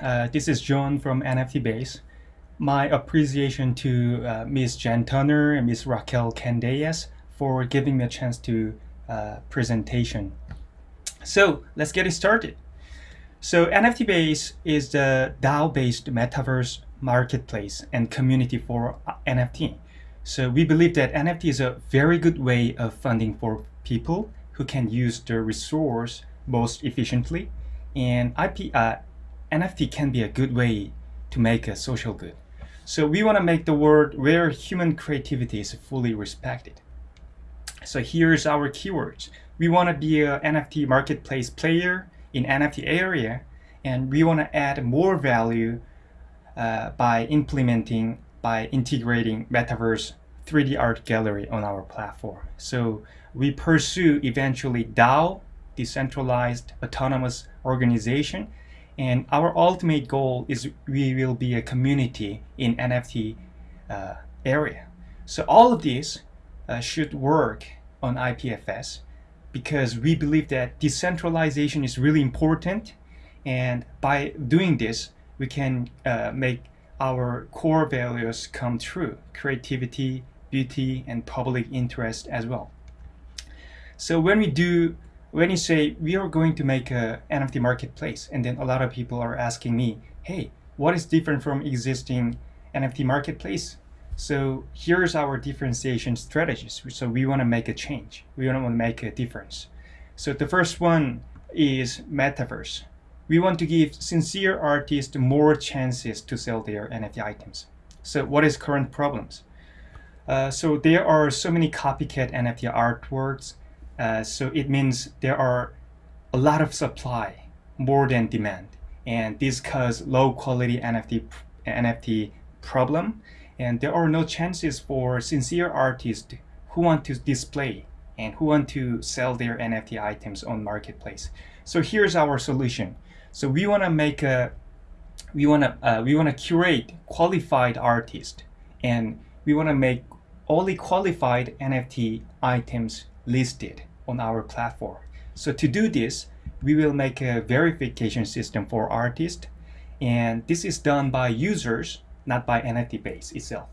Uh, this is John from NFT Base. My appreciation to uh, Ms. Jen Turner and Ms. Raquel Candeias for giving me a chance to uh, presentation. So let's get it started. So NFT Base is the DAO-based metaverse marketplace and community for uh, NFT. So we believe that NFT is a very good way of funding for people who can use the resource most efficiently. And IP, uh, NFT can be a good way to make a social good. So we want to make the world where human creativity is fully respected. So here's our keywords. We want to be an NFT marketplace player in NFT area, and we want to add more value uh, by implementing, by integrating Metaverse 3D art gallery on our platform. So we pursue eventually DAO, decentralized autonomous organization, and our ultimate goal is we will be a community in NFT uh, area. So all of this uh, should work on IPFS because we believe that decentralization is really important and by doing this we can uh, make our core values come true creativity beauty and public interest as well so when we do when you say we are going to make a NFT marketplace and then a lot of people are asking me hey what is different from existing NFT marketplace so here's our differentiation strategies. So we want to make a change. We want to make a difference. So the first one is metaverse. We want to give sincere artists more chances to sell their NFT items. So what is current problems? Uh, so there are so many copycat NFT artworks. Uh, so it means there are a lot of supply, more than demand. And this cause low quality NFT, NFT problem and there are no chances for sincere artists who want to display and who want to sell their NFT items on marketplace. So here's our solution. So we want to make a we want to uh, we want to curate qualified artists and we want to make only qualified NFT items listed on our platform. So to do this, we will make a verification system for artists and this is done by users not by NFT base itself.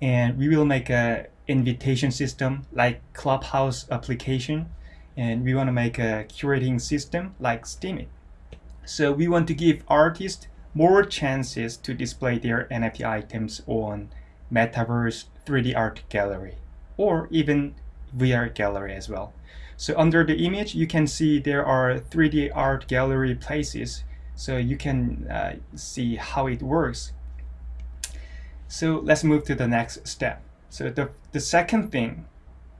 And we will make a invitation system like Clubhouse application. And we want to make a curating system like Steemit. So we want to give artists more chances to display their NFT items on Metaverse 3D art gallery or even VR gallery as well. So under the image, you can see there are 3D art gallery places. So you can uh, see how it works so let's move to the next step. So the, the second thing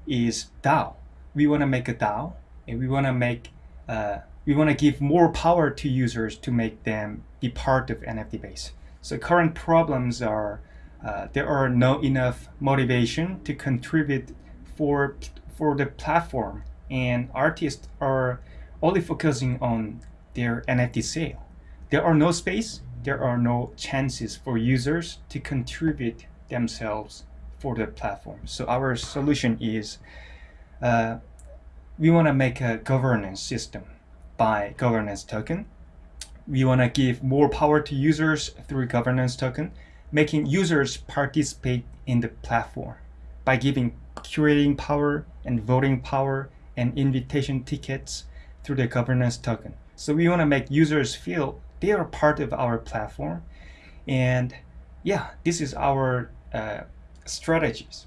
is DAO. We want to make a DAO and we want to make uh, we want to give more power to users to make them be part of NFT base. So current problems are uh, there are no enough motivation to contribute for for the platform and artists are only focusing on their NFT sale. There are no space there are no chances for users to contribute themselves for the platform. So our solution is uh, we want to make a governance system by governance token. We want to give more power to users through governance token, making users participate in the platform by giving curating power and voting power and invitation tickets through the governance token. So we want to make users feel they are part of our platform. And yeah this is our uh, strategies.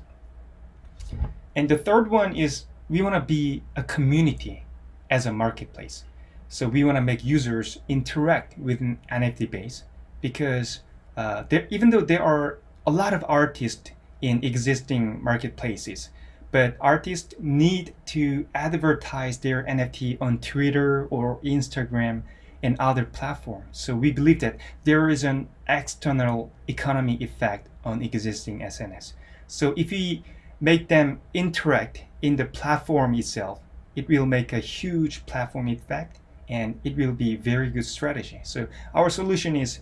And the third one is we want to be a community as a marketplace. So we want to make users interact with an NFT base because uh, there, even though there are a lot of artists in existing marketplaces but artists need to advertise their NFT on Twitter or Instagram and other platforms. So we believe that there is an external economy effect on existing SNS. So if we make them interact in the platform itself, it will make a huge platform effect and it will be very good strategy. So our solution is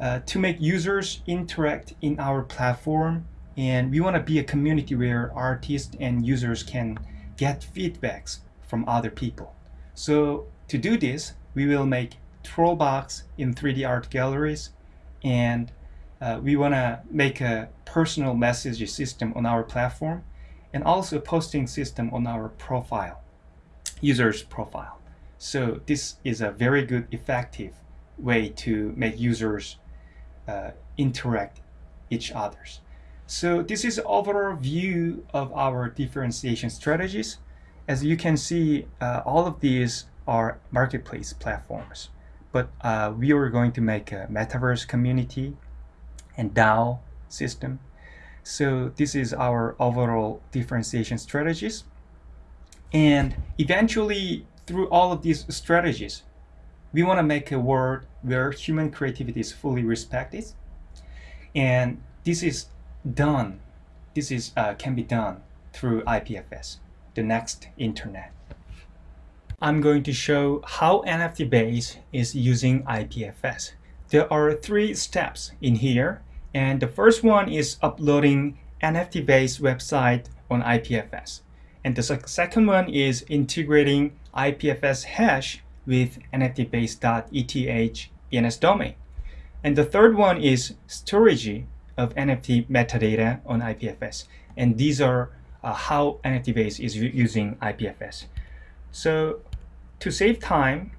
uh, to make users interact in our platform and we want to be a community where artists and users can get feedbacks from other people. So to do this, we will make Trollbox in 3D art galleries, and uh, we want to make a personal message system on our platform and also a posting system on our profile, user's profile. So this is a very good effective way to make users uh, interact each others. So this is overall view of our differentiation strategies. As you can see, uh, all of these are marketplace platforms, but uh, we are going to make a metaverse community and DAO system. So this is our overall differentiation strategies. And eventually, through all of these strategies, we want to make a world where human creativity is fully respected. And this is done, this is uh, can be done through IPFS, the next internet. I'm going to show how NFT Base is using IPFS. There are three steps in here, and the first one is uploading NFT Base website on IPFS. And the second one is integrating IPFS hash with nftbase.eth DNS domain. And the third one is storage of NFT metadata on IPFS. And these are uh, how NFT Base is using IPFS. So to save time,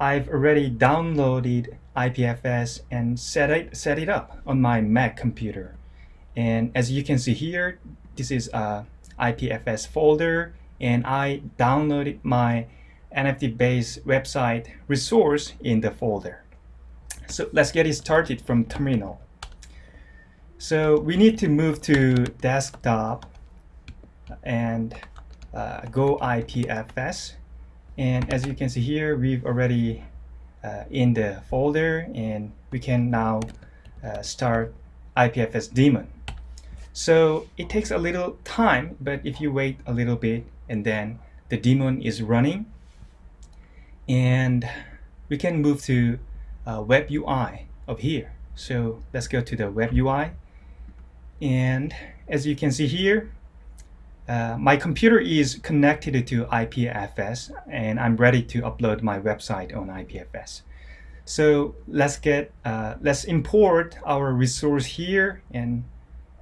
I've already downloaded IPFS and set it, set it up on my Mac computer. And as you can see here, this is a IPFS folder and I downloaded my NFT Base website resource in the folder. So let's get it started from terminal. So we need to move to desktop and uh, go IPFS. And as you can see here, we've already uh, in the folder and we can now uh, start IPFS daemon. So it takes a little time, but if you wait a little bit and then the daemon is running and we can move to uh, web UI up here. So let's go to the web UI and as you can see here uh, my computer is connected to IPFS and I'm ready to upload my website on IPFS. So let's get uh, let's import our resource here. And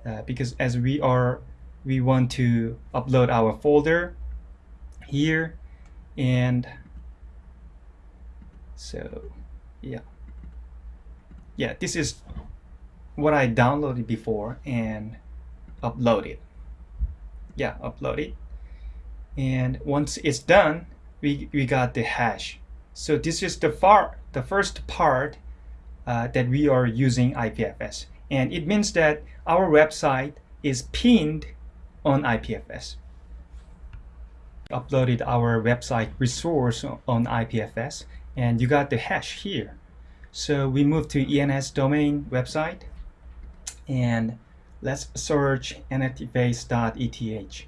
uh, because as we are we want to upload our folder here. And so yeah. Yeah this is what I downloaded before and uploaded yeah upload it. And once it's done we, we got the hash. So this is the far the first part uh, that we are using IPFS and it means that our website is pinned on IPFS uploaded our website resource on IPFS and you got the hash here. So we move to ENS domain website and let's search nftbase.eth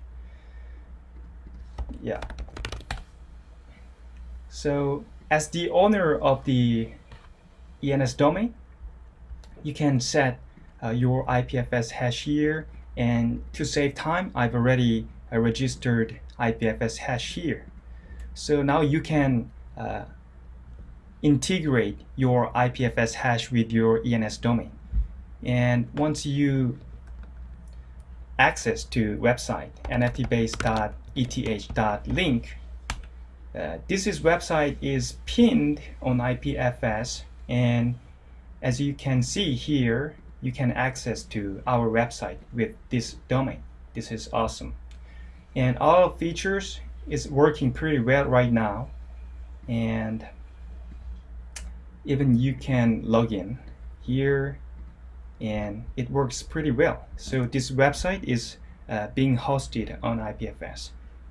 yeah. So as the owner of the ENS domain you can set uh, your IPFS hash here and to save time I've already uh, registered IPFS hash here. So now you can uh, integrate your IPFS hash with your ENS domain and once you access to website nftbase.eth.link. Uh, this is website is pinned on IPFS and as you can see here you can access to our website with this domain. This is awesome. And all features is working pretty well right now and even you can log in here and it works pretty well. So this website is uh, being hosted on IPFS.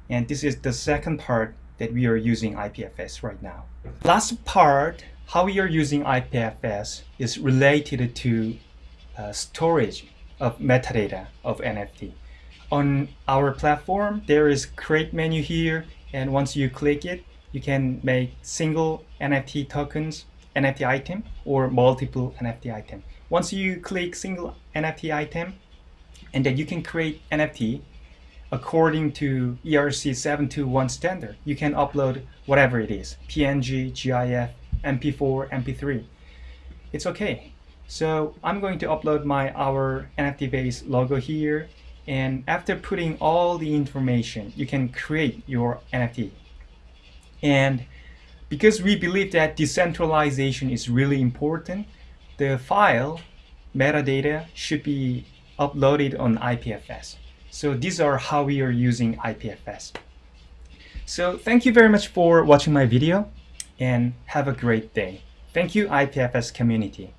And this is the second part that we are using IPFS right now. Last part, how we are using IPFS is related to uh, storage of metadata of NFT. On our platform, there is create menu here, and once you click it, you can make single NFT tokens, NFT item, or multiple NFT item. Once you click single NFT item, and then you can create NFT according to ERC 721 standard. You can upload whatever it is, PNG, GIF, MP4, MP3. It's okay. So I'm going to upload my our NFT base logo here and after putting all the information you can create your NFT and because we believe that decentralization is really important the file metadata should be uploaded on IPFS so these are how we are using IPFS so thank you very much for watching my video and have a great day. Thank you IPFS community